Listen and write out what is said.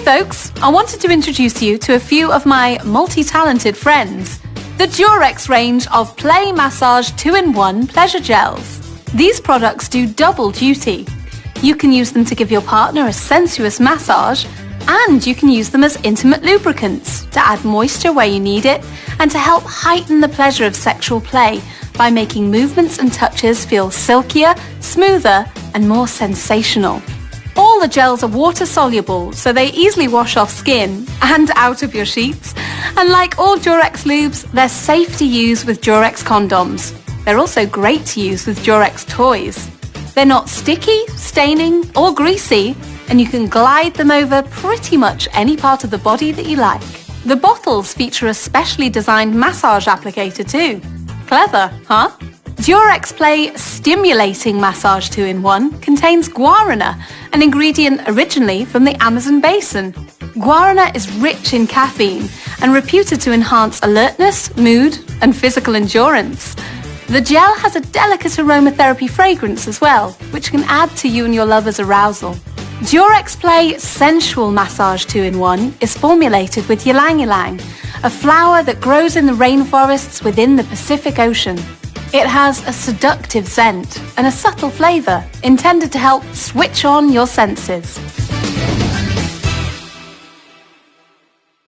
folks, I wanted to introduce you to a few of my multi-talented friends. The Durex range of Play Massage 2-in-1 pleasure gels. These products do double duty. You can use them to give your partner a sensuous massage and you can use them as intimate lubricants to add moisture where you need it and to help heighten the pleasure of sexual play by making movements and touches feel silkier, smoother and more sensational. All the gels are water soluble, so they easily wash off skin and out of your sheets. And like all Durex lubes, they're safe to use with Durex condoms. They're also great to use with Durex toys. They're not sticky, staining, or greasy, and you can glide them over pretty much any part of the body that you like. The bottles feature a specially designed massage applicator too. Clever, huh? Durex Play Stimulating Massage 2-in-1 contains guarana, an ingredient originally from the Amazon basin. Guarana is rich in caffeine and reputed to enhance alertness, mood, and physical endurance. The gel has a delicate aromatherapy fragrance as well, which can add to you and your lover's arousal. Durex Play Sensual Massage 2-in-1 is formulated with ylang ylang, a flower that grows in the rainforests within the Pacific Ocean. It has a seductive scent and a subtle flavour intended to help switch on your senses.